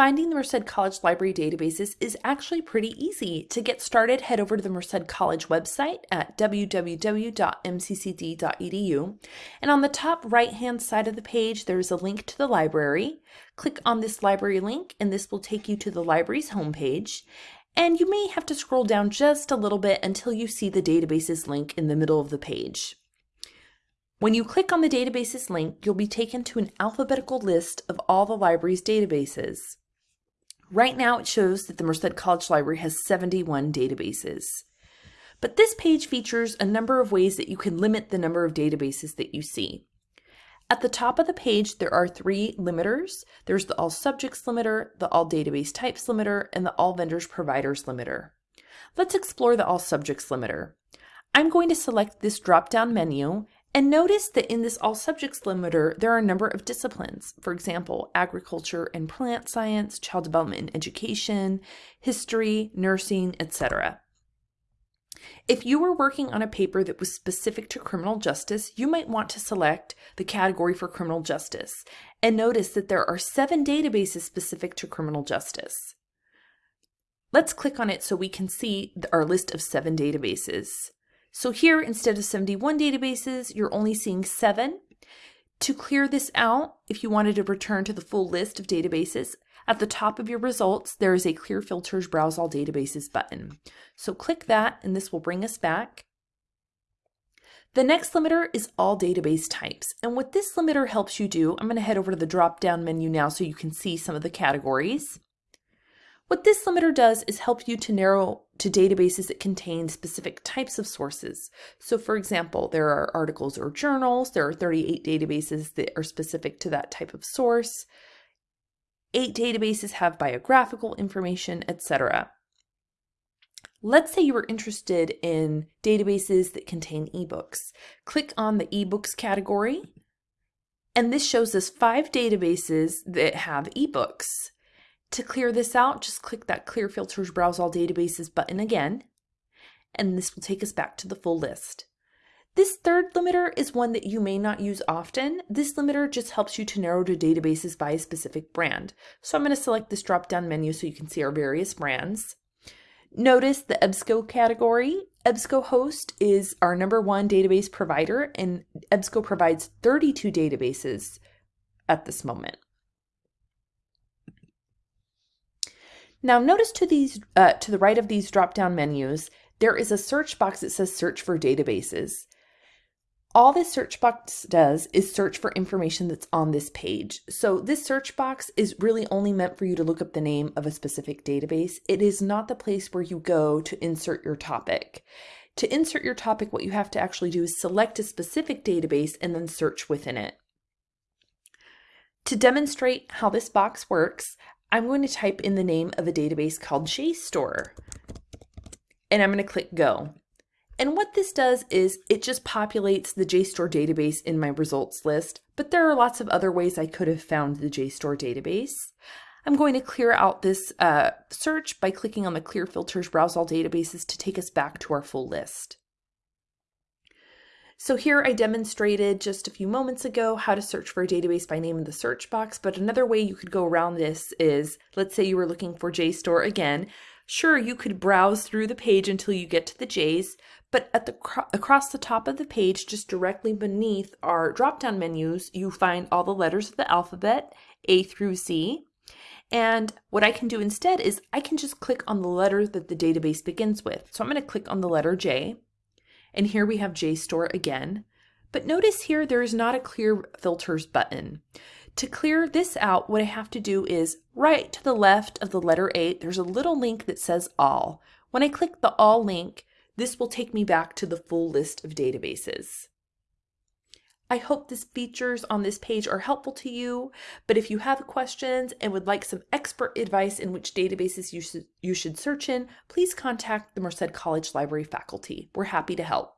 Finding the Merced College Library databases is actually pretty easy. To get started, head over to the Merced College website at www.mccd.edu. And on the top right hand side of the page, there's a link to the library. Click on this library link, and this will take you to the library's homepage. And you may have to scroll down just a little bit until you see the databases link in the middle of the page. When you click on the databases link, you'll be taken to an alphabetical list of all the library's databases. Right now it shows that the Merced College Library has 71 databases. But this page features a number of ways that you can limit the number of databases that you see. At the top of the page, there are three limiters. There's the All Subjects limiter, the All Database Types limiter, and the All Vendors Providers limiter. Let's explore the All Subjects limiter. I'm going to select this drop-down menu and notice that in this all subjects limiter, there are a number of disciplines. For example, agriculture and plant science, child development and education, history, nursing, etc. If you were working on a paper that was specific to criminal justice, you might want to select the category for criminal justice. And notice that there are seven databases specific to criminal justice. Let's click on it so we can see our list of seven databases. So here, instead of 71 databases, you're only seeing seven. To clear this out, if you wanted to return to the full list of databases, at the top of your results, there is a Clear Filters Browse All Databases button. So click that and this will bring us back. The next limiter is all database types. And what this limiter helps you do, I'm going to head over to the drop-down menu now so you can see some of the categories. What this limiter does is help you to narrow to databases that contain specific types of sources. So for example, there are articles or journals, there are 38 databases that are specific to that type of source. Eight databases have biographical information, etc. Let's say you were interested in databases that contain ebooks. Click on the ebooks category, and this shows us five databases that have ebooks. To clear this out, just click that Clear Filters Browse All Databases button again, and this will take us back to the full list. This third limiter is one that you may not use often. This limiter just helps you to narrow to databases by a specific brand. So I'm going to select this drop-down menu so you can see our various brands. Notice the EBSCO category. EBSCOhost is our number one database provider, and EBSCO provides 32 databases at this moment. Now notice to these uh, to the right of these drop-down menus, there is a search box that says search for databases. All this search box does is search for information that's on this page. So this search box is really only meant for you to look up the name of a specific database. It is not the place where you go to insert your topic. To insert your topic, what you have to actually do is select a specific database and then search within it. To demonstrate how this box works, I'm going to type in the name of a database called JSTOR. And I'm going to click go. And what this does is it just populates the JSTOR database in my results list, but there are lots of other ways I could have found the JSTOR database. I'm going to clear out this uh, search by clicking on the Clear Filters Browse All Databases to take us back to our full list. So here I demonstrated just a few moments ago how to search for a database by name in the search box, but another way you could go around this is, let's say you were looking for JSTOR again. Sure, you could browse through the page until you get to the J's, but at the across the top of the page, just directly beneath our drop-down menus, you find all the letters of the alphabet, A through Z. And what I can do instead is I can just click on the letter that the database begins with. So I'm going to click on the letter J. And here we have JSTOR again. But notice here there is not a clear filters button. To clear this out, what I have to do is right to the left of the letter A, there's a little link that says all. When I click the all link, this will take me back to the full list of databases. I hope these features on this page are helpful to you, but if you have questions and would like some expert advice in which databases you should, you should search in, please contact the Merced College Library faculty. We're happy to help.